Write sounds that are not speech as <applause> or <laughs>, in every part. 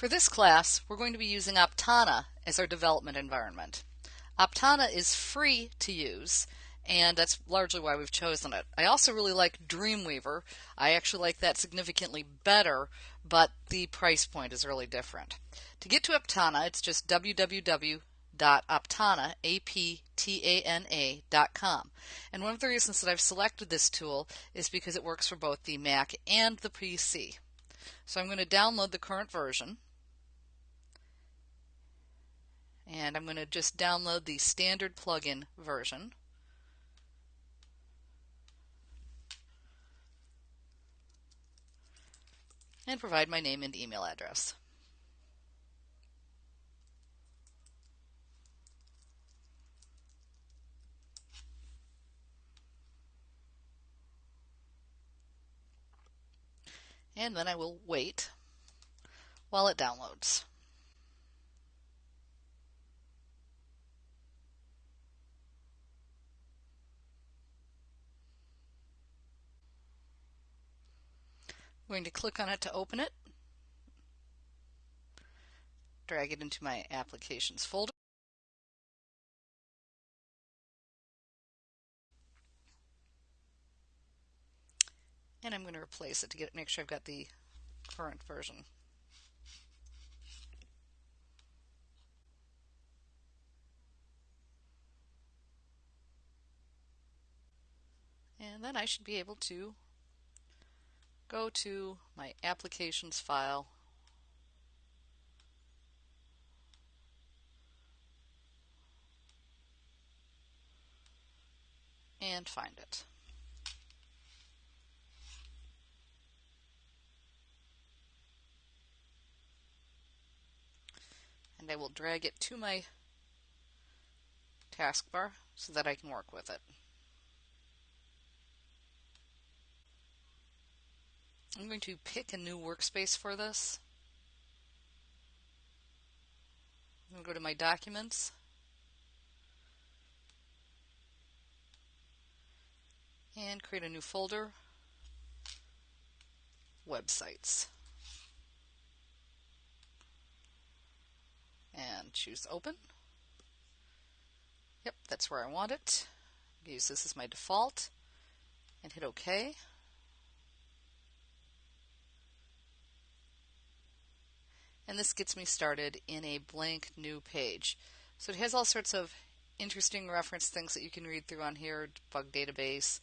For this class, we're going to be using Aptana as our development environment. Aptana is free to use, and that's largely why we've chosen it. I also really like Dreamweaver. I actually like that significantly better, but the price point is really different. To get to Aptana, it's just www.aptana, A-P-T-A-N-A.com. And one of the reasons that I've selected this tool is because it works for both the Mac and the PC. So I'm going to download the current version. And I'm going to just download the standard plugin version. and provide my name and email address. And then I will wait while it downloads. I'm going to click on it to open it, drag it into my applications folder. And I'm going to replace it to get make sure I've got the current version. And then I should be able to go to my applications file and find it. And I will drag it to my taskbar so that I can work with it. I'm going to pick a new workspace for this. I'm going to go to my documents. And create a new folder, websites. And choose open. Yep, that's where I want it. Use this as my default and hit OK. And this gets me started in a blank new page. So it has all sorts of interesting reference things that you can read through on here, bug database,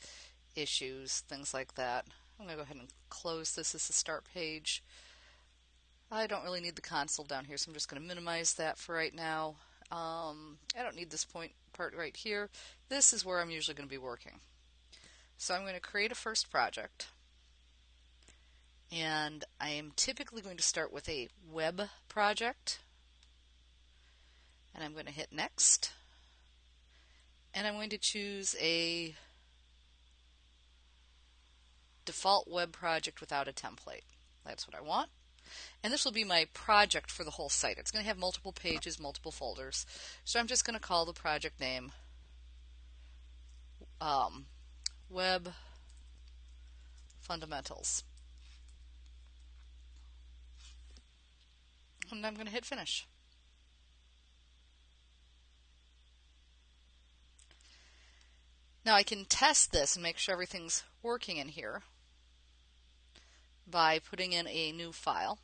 issues, things like that. I'm going to go ahead and close this as the start page. I don't really need the console down here, so I'm just going to minimize that for right now. Um, I don't need this point part right here. This is where I'm usually going to be working. So I'm going to create a first project and I am typically going to start with a web project and I'm going to hit next and I'm going to choose a default web project without a template. That's what I want. And this will be my project for the whole site. It's going to have multiple pages, multiple folders. So I'm just going to call the project name um, Web Fundamentals. And I'm going to hit finish. Now I can test this and make sure everything's working in here by putting in a new file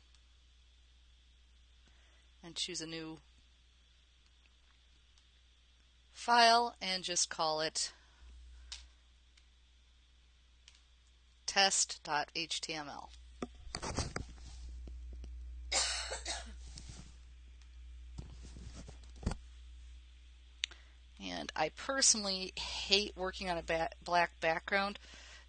and choose a new file and just call it test.html. And I personally hate working on a ba black background.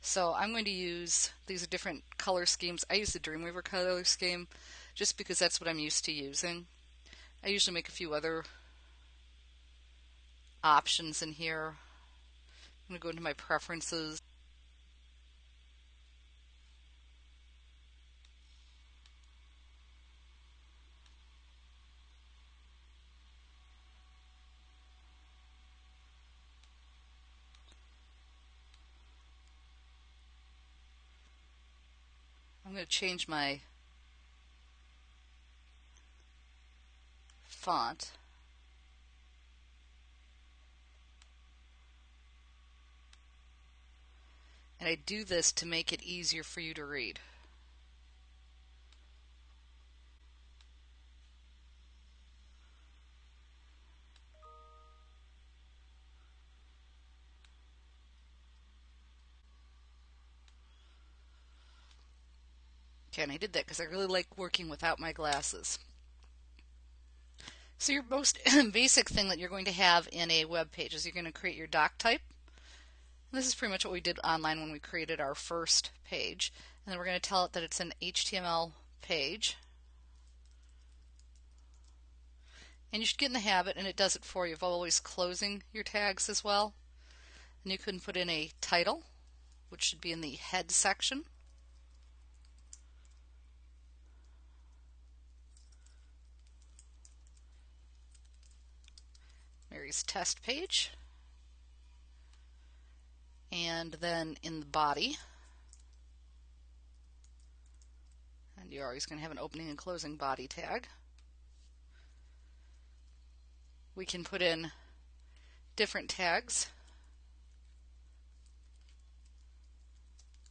So I'm going to use, these different color schemes. I use the Dreamweaver color scheme just because that's what I'm used to using. I usually make a few other options in here. I'm going to go into my preferences. going to change my font. And I do this to make it easier for you to read. And I did that because I really like working without my glasses. So your most <laughs> basic thing that you're going to have in a web page is you're going to create your doc type. This is pretty much what we did online when we created our first page. And then we're going to tell it that it's an HTML page. And you should get in the habit, and it does it for you, of always closing your tags as well. And you can put in a title, which should be in the head section. Test page. And then in the body, and you're always going to have an opening and closing body tag. We can put in different tags.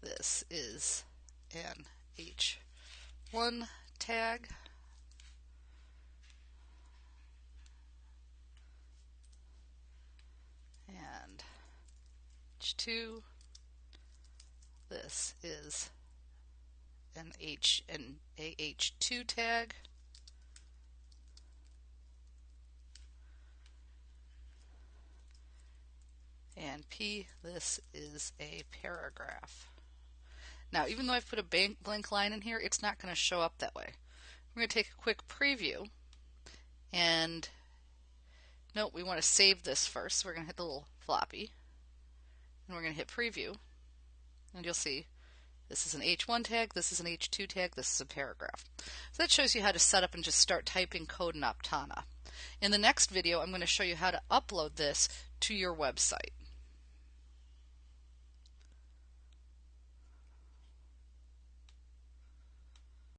This is an H1 tag. H2. This is an H an AH2 tag. And P, this is a paragraph. Now, even though I've put a blank line in here, it's not going to show up that way. We're going to take a quick preview and note we want to save this first. So we're going to hit the little floppy and we're going to hit preview and you'll see this is an H1 tag, this is an H2 tag, this is a paragraph. So that shows you how to set up and just start typing code in Aptana. In the next video, I'm going to show you how to upload this to your website.